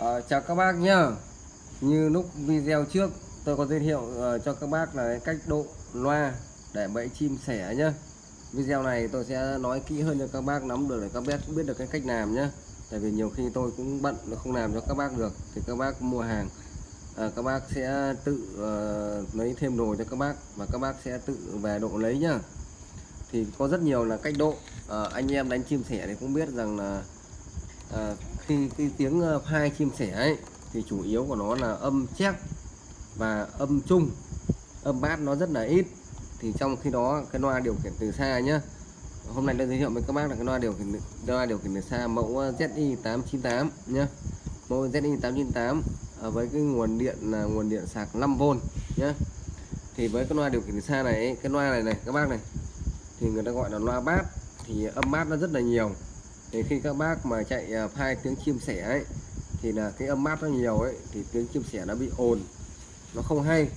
À, chào các bác nhá. Như lúc video trước tôi có giới thiệu uh, cho các bác là cách độ loa để bẫy chim sẻ nhá. Video này tôi sẽ nói kỹ hơn cho các bác nắm được để các bác biết được cái cách làm nhá. Tại vì nhiều khi tôi cũng bận nó không làm cho các bác được thì các bác mua hàng. À, các bác sẽ tự uh, lấy thêm đồ cho các bác và các bác sẽ tự về độ lấy nhá. Thì có rất nhiều là cách độ. Ờ, anh em đánh chim sẻ thì cũng biết rằng là uh, khi cái tiếng ờ, phai chim sẻ ấy thì chủ yếu của nó là âm chép và âm trung âm bát nó rất là ít. Thì trong khi đó cái loa điều khiển từ xa nhá. Hôm nay tôi giới thiệu với các bác là cái loa điều khiển loa điều khiển từ xa mẫu ờ, ZI 898 nhá. Mẫu ZI 898 ờ, với cái nguồn điện là nguồn điện sạc 5V nhá. Thì với cái loa điều khiển từ xa này cái loa này này các bác này thì người ta gọi là loa bát. Thì âm bát nó rất là nhiều thì khi các bác mà chạy ờ, hai phai tiếng chim sẻ ấy thì là cái âm mát nó nhiều ấy thì tiếng chim sẻ nó bị ồn. Nó không hay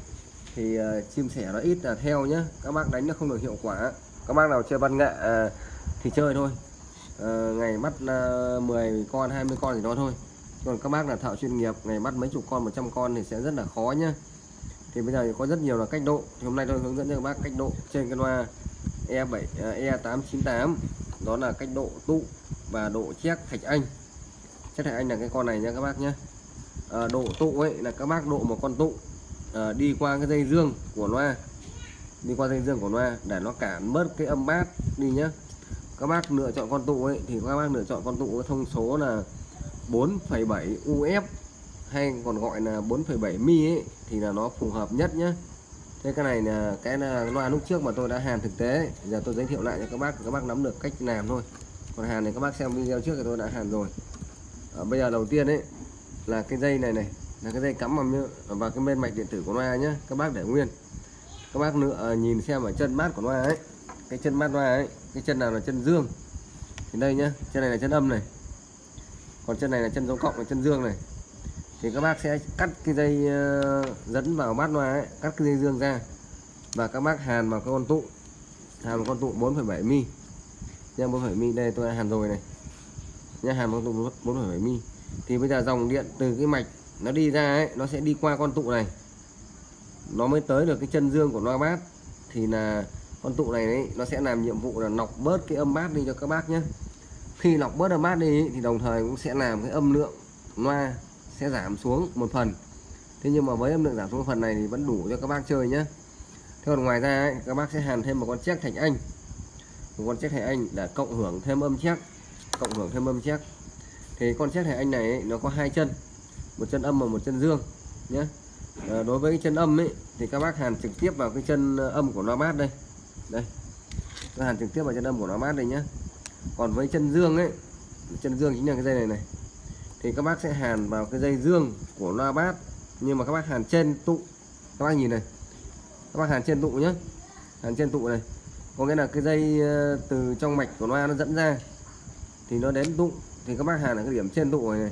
thì ờ, uh, chim sẻ nó ít là theo nhá. Các bác đánh nó không được hiệu quả. Các bác nào chơi văn nghệ uh, thì chơi thôi. Uh, ngày bắt uh, 10 con 20 con thì đó thôi. Còn các bác là thợ chuyên nghiệp ngày bắt mấy chục con 100 con thì sẽ rất là khó nhá. Thì bây giờ thì có rất nhiều là cách độ. Thì hôm nay tôi hướng dẫn cho các bác cách độ trên cái loa E7 uh, E898 đó là cách độ tụ và độ chét thạch anh. Chét thạch anh là cái con này nha các bác nhé. À, độ tụ ấy là các bác độ một con tụ à, đi qua cái dây dương của loa. Đi qua dây dương của loa để nó cản bớt cái âm bát đi nhé. các bác lựa chọn con tụ ấy thì các bác lựa chọn con tụ có thông số là 4,7 UF hay còn gọi là 4,7 mi ấy thì là nó phù hợp nhất nhé thế cái này là cái là loa lúc trước mà tôi đã hàn thực tế. Giờ tôi giới thiệu lại cho các bác các bác nắm được cách làm thôi còn hàn này các bác xem video trước thì tôi đã hàn rồi. À, bây giờ đầu tiên đấy là cái dây này này là cái dây cắm vào ờ, vào cái bên mạch điện tử của loa nhá các bác để nguyên. Các bác nữa ờ, nhìn xem ở chân mát của loa ấy cái chân mát loa ấy cái chân nào là chân dương. Thì đây nhá chân này là chân âm này còn chân này là chân dấu cộng là chân dương này. Thì các bác sẽ cắt cái dây dẫn vào bát loa ấy, cắt cái dây dương ra. Và các bác hàn vào cái con tụ hàn vào con tụ 4,7 mi nha 4,7 mi đây tôi đã hàn rồi này. Nha hàn con tụ 4,7 mi. Thì bây giờ dòng điện từ cái mạch nó đi ra ấy nó sẽ đi qua con tụ này. Nó mới tới được cái chân dương của loa bát thì là con tụ này ấy nó sẽ làm nhiệm vụ là nọc bớt cái âm bát đi cho các bác nhé khi lọc bớt âm bát đi thì đồng thời cũng sẽ làm cái âm lượng loa sẽ giảm xuống một phần. Thế nhưng mà với âm lượng giảm xuống một phần này thì vẫn đủ cho các bác chơi nhé thế còn ngoài ra ấy, các bác sẽ hàn thêm một con chiếc thạch anh con chép hệ anh đã cộng hưởng thêm âm chắc cộng hưởng thêm âm chắc thì con chép hệ anh này ấy, nó có hai chân một chân âm và một chân dương nhé. À, đối với cái chân âm ấy thì các bác hàn trực tiếp vào cái chân ờ, âm của loa mát đây. Đây các hàn trực tiếp vào chân âm của loa mát đây nhé. Còn với chân dương ấy chân dương chính là cái dây này này. Thì các bác sẽ hàn vào cái dây dương của loa bát nhưng mà các bác hàn trên tụ. Các bác nhìn này các bác hàn trên tụ nhé. Hàn trên tụ này có nghĩa là cái dây ờ, từ trong mạch của loa nó dẫn ra thì nó đến tụ thì các bác hàn ở cái điểm trên tụ này, này.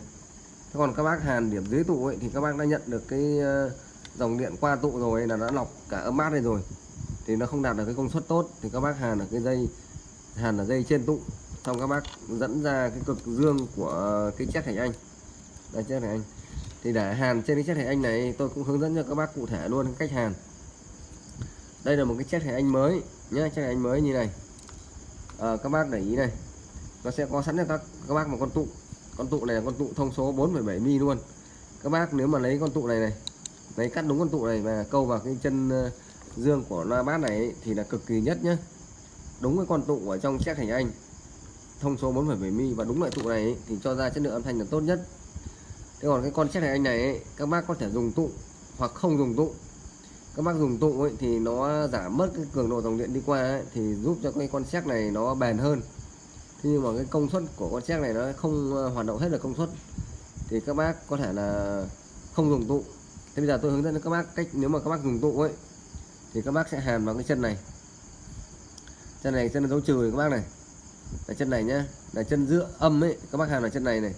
Thế còn các bác hàn điểm dưới tụ ấy thì các bác đã nhận được cái ờ, dòng điện qua tụ rồi là đã lọc cả âm mát đây rồi. Thì nó không đạt được cái công suất tốt thì các bác hàn ở cái dây hàn ở dây trên tụ. Xong các bác dẫn ra cái cực dương của cái chiếc hành anh. Đây chiếc hành anh. Thì để hàn trên cái chiếc hành anh này tôi cũng hướng dẫn cho các bác cụ thể luôn cách hàn. Đây là một cái chiếc hành anh mới nhé chất thành anh mới như này. À, các bác để ý này. Nó sẽ có sẵn cho các các bác một con tụ. Con tụ này là con tụ thông số 4,7 mi luôn. Các bác nếu mà lấy con tụ này này lấy cắt đúng con tụ này và câu vào cái chân ờ, dương của loa bát này thì là cực kỳ nhất nhé đúng cái con tụ ở trong chiếc hành anh thông số 4,7 mi và đúng loại tụ này ấy, thì cho ra chất lượng âm thanh là tốt nhất. Thế còn cái con chiếc hành anh này ấy, các bác có thể dùng tụ hoặc không dùng tụ các bác dùng tụ ấy, thì nó giảm mất cái cường độ dòng điện đi qua ấy, thì giúp cho cái con xét này nó bền hơn. Thế nhưng mà cái công suất của con xét này nó không ờ, hoạt động hết được công suất. Thì các bác có thể là không dùng tụ thế bây giờ tôi hướng dẫn cho các bác cách nếu mà các bác dùng tụ ấy thì các bác sẽ hàn vào cái chân này. Chân này chân dấu trừ các bác này. Là chân này nhá là chân giữa âm ấy các bác hàn vào chân này này.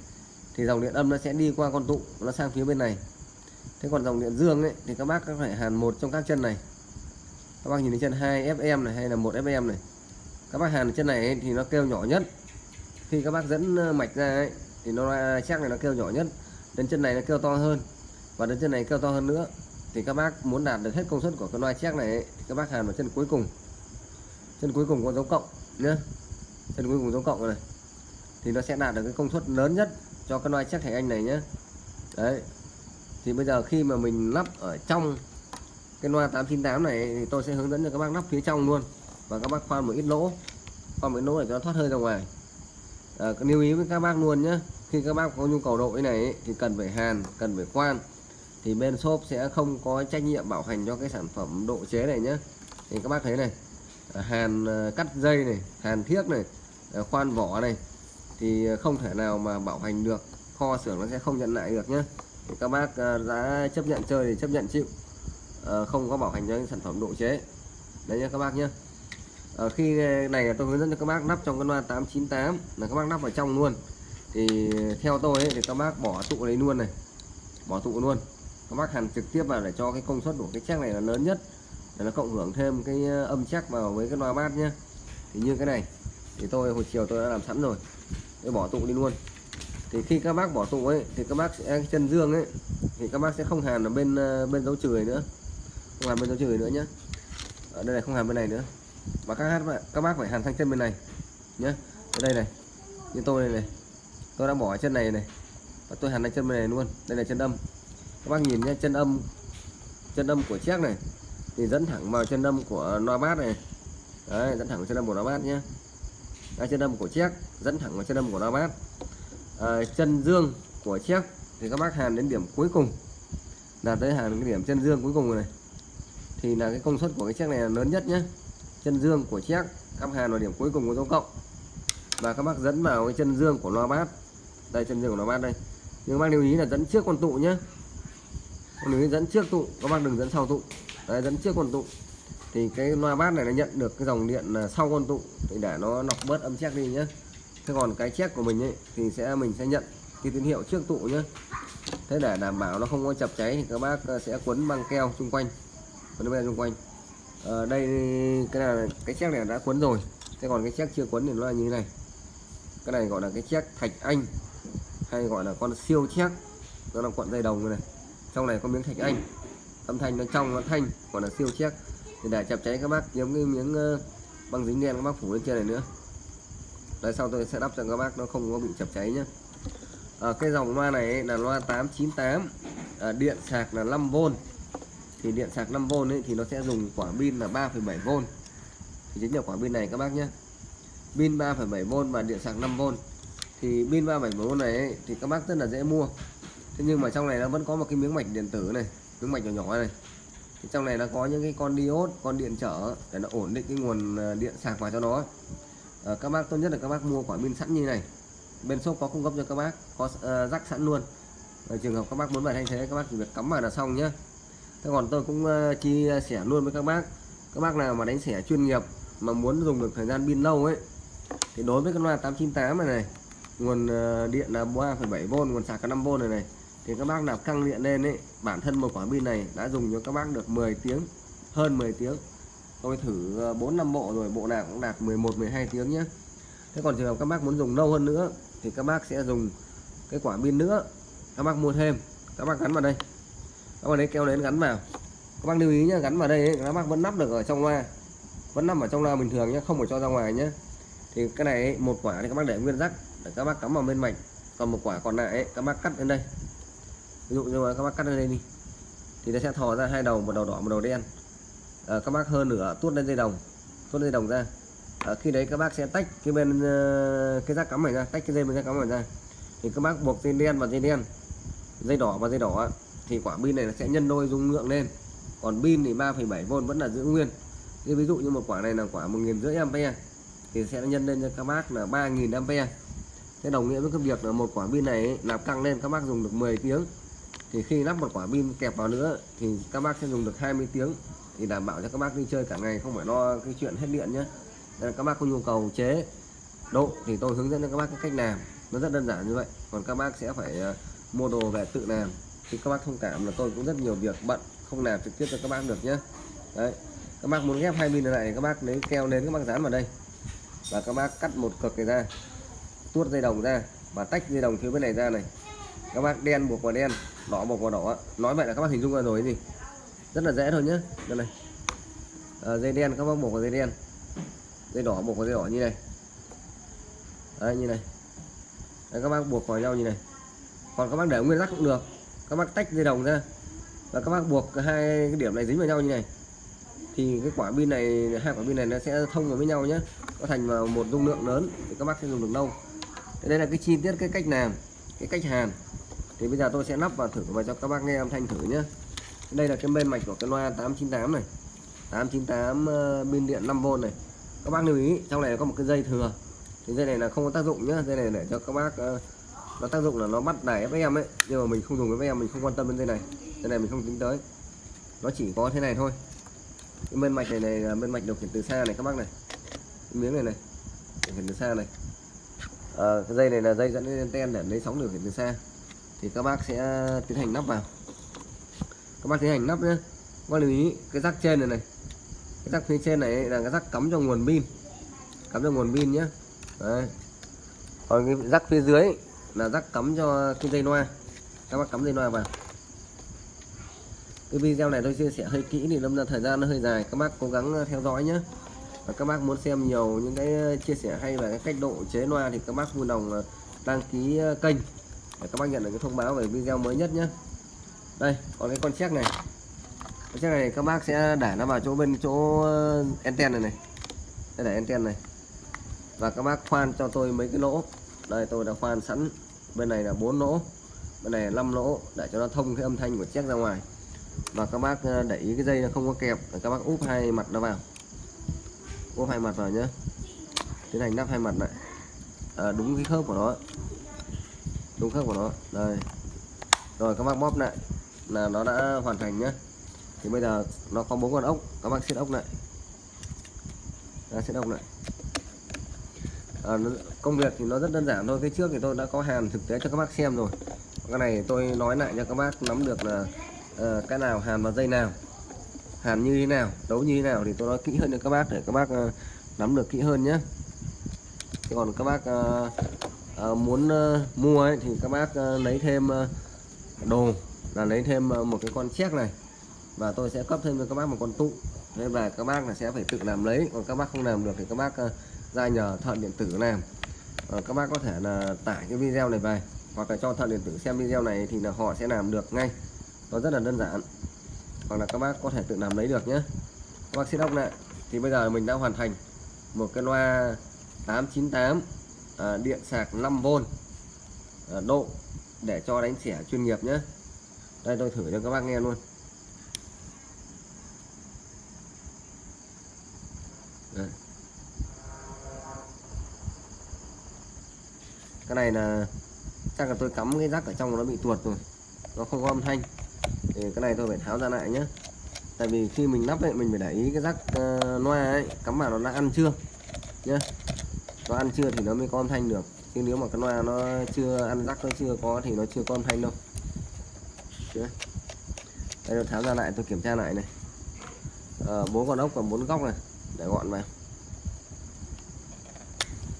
Thì dòng điện âm nó sẽ đi qua con tụ nó sang phía bên này thế còn dòng điện dương ấy thì các bác có phải hàn một trong các chân này? Các bác nhìn thấy chân 2 fm này hay là một fm này? Các bác hàn chân này ấy, thì nó kêu nhỏ nhất. Khi các bác dẫn ờ, mạch ra ấy, thì nó chắc này nó kêu nhỏ nhất. Đến chân này nó kêu to hơn. Và đến chân này kêu to hơn nữa. Thì các bác muốn đạt được hết công suất của cái loa check này ấy, thì các bác hàn vào chân cuối cùng. Chân cuối cùng có dấu cộng nhé chân cuối cùng dấu cộng này. Thì nó sẽ đạt được cái công suất lớn nhất cho cái loa check thành anh này nhé đấy thì bây giờ khi mà mình lắp ở trong cái loa 898 này thì tôi sẽ hướng dẫn cho các bác lắp phía trong luôn. Và các bác khoan một ít lỗ. Khoan một ít lỗ để cho nó thoát hơi ra ngoài. À, lưu ý với các bác luôn nhé khi các bác có nhu cầu độ cái này ấy, thì cần phải hàn cần phải khoan. Thì bên shop sẽ không có trách nhiệm bảo hành cho cái sản phẩm độ chế này nhé thì các bác thấy này ờ, hàn ờ, cắt dây này hàn thiếc này khoan vỏ này thì không thể nào mà bảo hành được. Kho xưởng nó sẽ không nhận lại được nhé các bác ờ, đã chấp nhận chơi thì chấp nhận chịu. Ờ, không có bảo hành cho những sản phẩm độ chế. Đấy nhé các bác nhé ờ, khi này tôi hướng dẫn cho các bác lắp trong cái loa 898 là các bác lắp vào trong luôn. Thì theo tôi ấy, thì các bác bỏ tụ đấy luôn này. Bỏ tụ luôn. Các bác hàn trực tiếp vào để cho cái công suất của cái chắc này là lớn nhất. Để nó cộng hưởng thêm cái âm chắc vào với cái loa bát nhé thì như cái này thì tôi hồi chiều tôi đã làm sẵn rồi. Tôi bỏ tụ đi luôn thì khi các bác bỏ tụ ấy thì các bác sẽ chân dương ấy thì các bác sẽ không hàn ở bên ờ, bên dấu chửi nữa. Không hàn bên dấu chửi nữa nhé ở đây này không hàn bên này nữa. Mà các hát các bác phải hàn sang chân bên này nhé ở đây này như tôi này này. Tôi đã bỏ chân này này và tôi hàn sang chân bên này luôn. Đây là chân âm. Các bác nhìn nhé chân âm chân âm của chiếc này thì dẫn thẳng vào chân âm của loa bát này. Đấy dẫn thẳng vào chân âm của loa bát nhé đây, chân âm của chiếc dẫn thẳng vào chân âm của loa bát. Ờ, chân dương của chiếc thì các bác hàn đến điểm cuối cùng. Là tới hàn cái điểm chân dương cuối cùng này. Thì là cái công suất của cái chiếc này là lớn nhất nhé chân dương của chiếc các hàn vào điểm cuối cùng của dấu cộng. Và các bác dẫn vào cái chân dương của loa bát. Đây, chân dương của loa bát đây. Nhưng các bác lưu ý là dẫn trước con tụ nhé lưu ý dẫn trước tụ. Các bác đừng dẫn sau tụ. Đây dẫn trước con tụ. Thì cái loa bát này nó nhận được cái dòng điện sau con tụ. Thì để nó lọc bớt âm check đi nhé thế còn cái check của mình ấy thì sẽ mình sẽ nhận cái tín hiệu trước tụ nhé thế để đảm bảo nó không có chập cháy thì các bác ờ, sẽ quấn băng keo xung quanh quấn băng xung quanh. À, đây cái này cái check này đã quấn rồi. Thế còn cái check chưa quấn thì nó là như thế này. Cái này gọi là cái check thạch anh hay gọi là con siêu check. Nó là cuộn dây đồng này trong này có miếng thạch anh. Âm thanh nó trong nó thanh gọi là siêu check. Thì để chập cháy các bác giống cái miếng ờ, băng dính đen các bác phủ lên trên này nữa đây sau tôi sẽ đắp cho các bác nó không có bị chập cháy nhé à, cái dòng loa này là loa 898 à, điện sạc là 5V thì điện sạc 5V ấy, thì nó sẽ dùng quả pin là 3,7V thì chính là quả pin này các bác nhé pin 3,7V và điện sạc 5V thì pin 3,7V này ấy, thì các bác rất là dễ mua. Thế nhưng mà trong này nó vẫn có một cái miếng mạch điện tử này miếng mạch nhỏ nhỏ này. Thì trong này nó có những cái con diode con điện trở để nó ổn định cái nguồn à, điện sạc vào cho nó à, các bác tốt nhất là các bác mua quả pin sẵn như này. Bên shop có cung cấp cho các bác có uh, ờ, rắc sẵn luôn. Ở trường hợp các bác muốn bài thay thế các bác chỉ việc cắm vào là xong nhé thế còn tôi cũng uh, chia sẻ luôn với các bác. Các bác nào mà đánh sẻ chuyên nghiệp mà muốn dùng được thời gian pin lâu ấy thì đối với cái loa 898 này này nguồn uh, điện là 3,7V nguồn sạc là 5V này này thì các bác nào căng điện lên ấy bản thân một quả pin này đã dùng cho các bác được 10 tiếng hơn 10 tiếng tôi thử ờ, 4 năm bộ rồi bộ nào cũng đạt 11 12 tiếng nhé thế còn trường hợp các bác muốn dùng lâu hơn nữa thì các bác sẽ dùng cái quả pin nữa. Các bác mua thêm. Các bác gắn vào đây. Các bác lấy keo đến gắn vào. Các bác lưu ý nhé gắn vào đây ấy, các bác vẫn nắp được ở trong loa. Vẫn nằm ở trong loa bình thường nhé không phải cho ra ngoài nhé thì cái này ấy, một quả thì các bác để nguyên rắc để các bác cắm vào bên mạch. Còn một quả còn lại ấy, các bác cắt lên đây. Ví dụ như các bác cắt lên đây đi. Thì nó sẽ thò ra hai đầu một đầu đỏ một đầu đen à, các bác hơn nửa tuốt lên dây đồng tuốt dây đồng ra. À, khi đấy các bác sẽ tách cái bên ờ, cái rác cắm này ra tách cái dây bên rác cắm này ra. Thì các bác buộc dây đen và dây đen dây đỏ và dây đỏ thì quả pin này sẽ nhân đôi dung lượng lên. Còn pin thì 3,7V vẫn là giữ nguyên. Như ví dụ như một quả này là quả một nghìn rưỡi ampe, thì sẽ nhân lên cho các bác là 3.000 ampe. thế đồng nghĩa với cái việc là một quả pin này nạp căng lên các bác dùng được 10 tiếng. Thì khi lắp một quả pin kẹp vào nữa thì các bác sẽ dùng được 20 tiếng thì đảm bảo cho các bác đi chơi cả ngày không phải lo cái chuyện hết điện nhé Nên các bác có nhu cầu chế độ thì tôi hướng dẫn cho các bác cái cách làm nó rất đơn giản như vậy còn các bác sẽ phải mua đồ về tự làm thì các bác thông cảm là tôi cũng rất nhiều việc bận không làm trực tiếp cho các bác được nhé đấy các bác muốn ghép hai pin này các bác lấy keo nến các bác dán vào đây và các bác cắt một cực này ra tuốt dây đồng ra và tách dây đồng phía bên này ra này các bác đen buộc vào đen đỏ buộc vào đỏ nói vậy là các bác hình dung ra rồi gì rất là dễ thôi nhé đây này. À, dây đen các bác buộc vào dây đen. Dây đỏ buộc vào dây đỏ như này. Đấy, như này. Đấy, các bác buộc vào nhau như này. Còn các bác để nguyên rắc cũng được. Các bác tách dây đồng ra. Và các bác buộc hai cái điểm này dính vào nhau như này. Thì cái quả pin này hai quả pin này nó sẽ thông vào với nhau nhé có thành vào một dung lượng lớn thì các bác sẽ dùng được lâu. Đây là cái chi tiết cái cách làm cái cách hàn. Thì bây giờ tôi sẽ lắp vào thử và cho các bác nghe âm thanh thử nhé đây là cái bên mạch của cái loa 898 này. 898 ờ, pin điện 5V này. Các bác lưu ý trong này có một cái dây thừa. Thì dây này là không có tác dụng nhá. Dây này để cho các bác uh, nó tác dụng là nó bắt đài FM ấy. Nhưng mà mình không dùng cái FM mình không quan tâm đến dây này. Dây này mình không tính tới. Nó chỉ có thế này thôi. Cái bên mạch này này là bên mạch điều khiển từ xa này các bác này. Cái miếng này này điều khiển từ xa này. À, cái dây này là dây dẫn lên anten để lấy sóng điều khiển từ xa. Thì các bác sẽ ờ, tiến hành nắp vào các bác tiến hành nắp nhé các bác lưu ý, cái rắc trên này này. Cái rắc phía trên này là cái rắc cắm cho nguồn pin. Cắm cho nguồn pin nhé Đấy. còn cái rắc phía dưới là rắc cắm cho cái dây loa. Các bác cắm dây loa vào. Cái video này tôi chia sẻ hơi kỹ thì lâm ra thời gian nó hơi dài. Các bác cố gắng ờ, theo dõi nhé và các bác muốn xem nhiều những cái ờ, chia sẻ hay về cái cách độ chế loa thì các bác vui lòng ờ, đăng ký kênh để các bác nhận được cái thông báo về video mới nhất nhé đây còn cái con chiếc này. Con chiếc này các bác sẽ để nó vào chỗ bên chỗ ờ, anten này này. Đây để anten này. Và các bác khoan cho tôi mấy cái lỗ. Đây tôi đã khoan sẵn. Bên này là bốn lỗ. Bên này là 5 lỗ. Để cho nó thông cái âm thanh của chiếc ra ngoài. Và các bác ờ, để ý cái dây nó không có kẹp. Các bác úp hai mặt nó vào. Úp hai mặt vào nhé tiến hành lắp hai mặt lại. À, đúng cái khớp của nó. Đúng khớp của nó. Đây. Rồi các bác bóp lại là nó đã hoàn thành nhé thì bây giờ nó có bốn con ốc các bác xét ốc lại. Ra siết ốc lại. À, công việc thì nó rất đơn giản thôi. Cái trước thì tôi đã có hàn thực tế cho các bác xem rồi. Cái này tôi nói lại cho các bác nắm được là uh, cái nào hàn vào dây nào hàn như thế nào đấu như thế nào thì tôi nói kỹ hơn cho các bác để các bác uh, nắm được kỹ hơn nhé Thế còn các bác uh, uh, muốn uh, mua ấy, thì các bác uh, lấy thêm uh, đồ là lấy thêm ờ, một cái con chép này. Và tôi sẽ cấp thêm cho các bác một con tụ. Thế và các bác là sẽ phải tự làm lấy. Còn các bác không làm được thì các bác ờ, ra nhờ thợ điện tử làm. Uh, các bác có thể là tải cái video này về hoặc là cho thợ điện tử xem video này thì là họ sẽ làm được ngay. Nó rất là đơn giản. Hoặc là các bác có thể tự làm lấy được nhé. Các bác xin đọc lại. Thì bây giờ mình đã hoàn thành một cái loa 898 à, điện sạc 5V à, độ để cho đánh xẻ chuyên nghiệp nhé đây tôi thử cho các bác nghe luôn. Đây. cái này là chắc là tôi cắm cái rắc ở trong nó bị tuột rồi. Nó không có âm thanh. Thì cái này tôi phải tháo ra lại nhé tại vì khi mình lắp ấy mình phải để ý cái rắc uh, loa ấy cắm vào nó đã ăn chưa nhé nó ăn chưa thì nó mới có âm thanh được. Chứ nếu mà cái loa nó chưa ăn rắc nó chưa có thì nó chưa có âm thanh đâu chưa? Đây tôi tháo ra lại tôi kiểm tra lại này. Ờ, bốn à, con ốc và bốn góc này để gọn vào.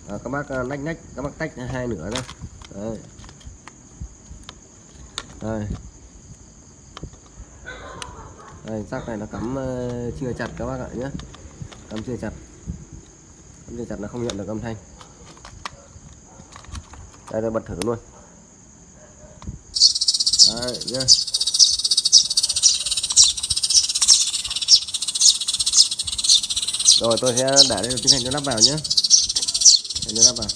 À, các bác ờ, lách nách các bác tách hai nửa ra. Đây. Đây. Đây rác này nó cắm chưa chặt các bác ạ nhé cắm chưa chặt. Cắm chưa chặt nó không nhận được âm thanh. Đây tôi bật thử luôn. Đấy nhá. Rồi, tôi sẽ để đây tiến hành cho lắp vào nhé. Để cho lắp vào.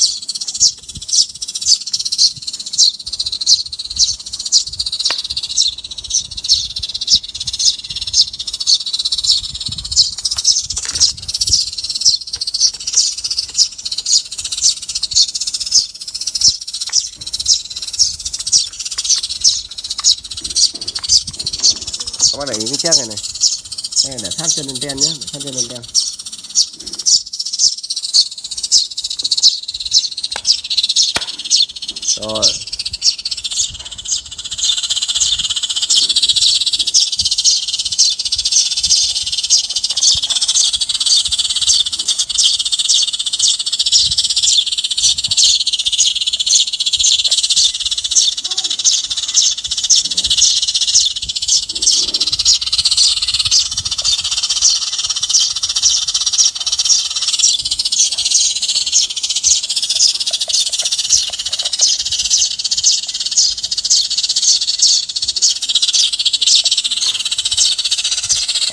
Các bạn để ý cái chiếc này này. Để sát chân lên ten nhé, để sát chân lên ten. Rồi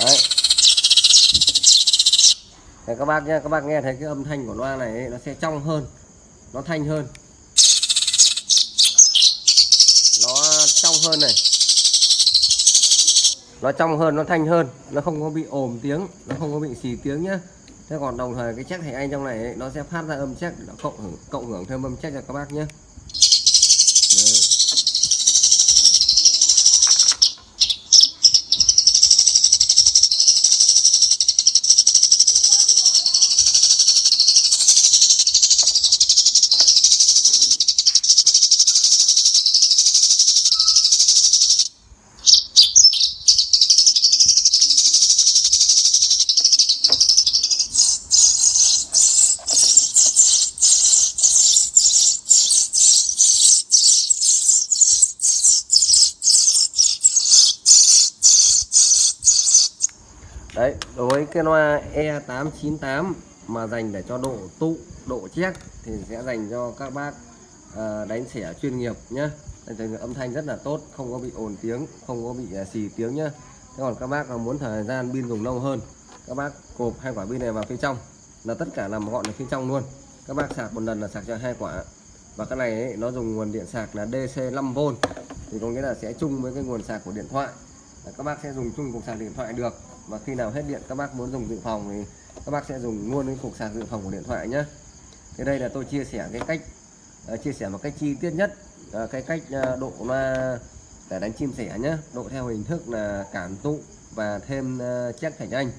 đấy. Để các bác nhé các bác nghe thấy cái âm thanh của loa này ấy, nó sẽ trong hơn nó thanh hơn. Nó trong hơn này. Nó trong hơn nó thanh hơn nó không có bị ồm tiếng nó không có bị xì tiếng nhá. Thế còn đồng thời cái chắc thầy anh trong này ấy, nó sẽ phát ra âm chắc cộng hưởng cộng hưởng thêm âm chắc cho các bác nhé đối với cái loa E898 mà dành để cho độ tụ độ chét thì sẽ dành cho các bác à, đánh xẻ chuyên nghiệp nhé âm thanh rất là tốt không có bị ồn tiếng không có bị ờ, xì tiếng nhá. Thế còn các bác mà muốn thời gian pin dùng lâu hơn các bác cộp hai quả pin này vào phía trong là tất cả nằm gọn ở phía trong luôn. Các bác sạc một lần là sạc cho hai quả. Và cái này ấy, nó dùng nguồn điện sạc là DC 5V thì có nghĩa là sẽ chung với cái nguồn sạc của điện thoại. Là các bác sẽ dùng chung cục sạc điện thoại được và khi nào hết điện các bác muốn dùng dự phòng thì các bác sẽ dùng luôn cái cục sạc dự phòng của điện thoại nhé thế đây là tôi chia sẻ cái cách uh, chia sẻ một cách chi tiết nhất uh, cái cách uh, độ loa để đánh chim sẻ nhé độ theo hình thức là cảm tụ và thêm uh, check thành anh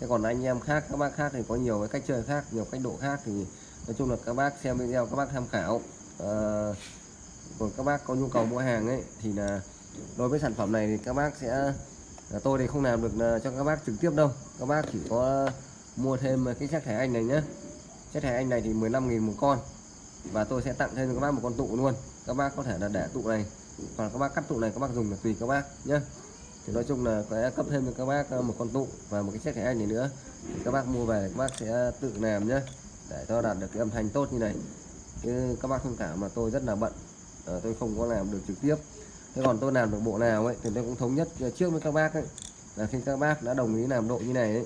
thế còn anh em khác các bác khác thì có nhiều cái cách chơi khác nhiều cách độ khác thì nói chung là các bác xem video các bác tham khảo. Uh, còn các bác có nhu cầu mua hàng ấy thì là đối với sản phẩm này thì các bác sẽ là tôi thì không làm được ờ, cho các bác trực tiếp đâu. Các bác chỉ có ờ, mua thêm ờ, cái chất thẻ anh này nhé chất thẻ anh này thì 15.000 một con. Và tôi sẽ tặng thêm cho các bác một con tụ luôn. Các bác có thể là để tụ này còn các bác cắt tụ này các bác dùng là tùy các bác nhé thì nói chung là sẽ cấp thêm cho các bác một con tụ và một cái chiếc thẻ anh này nữa. Thì các bác mua về các bác sẽ tự làm nhé để cho đạt được cái âm thanh tốt như này. Chứ các bác thông cảm mà tôi rất là bận. À, tôi không có làm được trực tiếp thế còn tôi làm được bộ nào ấy thì tôi cũng thống nhất trước với các bác ấy là khi các bác đã đồng ý làm độ như này ấy,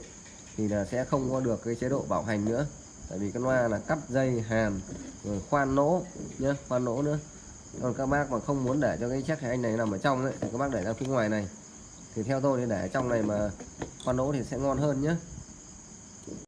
thì là sẽ không có được cái chế độ bảo hành nữa. Tại vì cái loa là cắt dây hàn rồi khoan nỗ nhé khoan nỗ nữa. Còn các bác mà không muốn để cho cái chắc anh này nằm ở trong ấy thì các bác để ra phía ngoài này. Thì theo tôi thì để trong này mà khoan nỗ thì sẽ ngon hơn nhé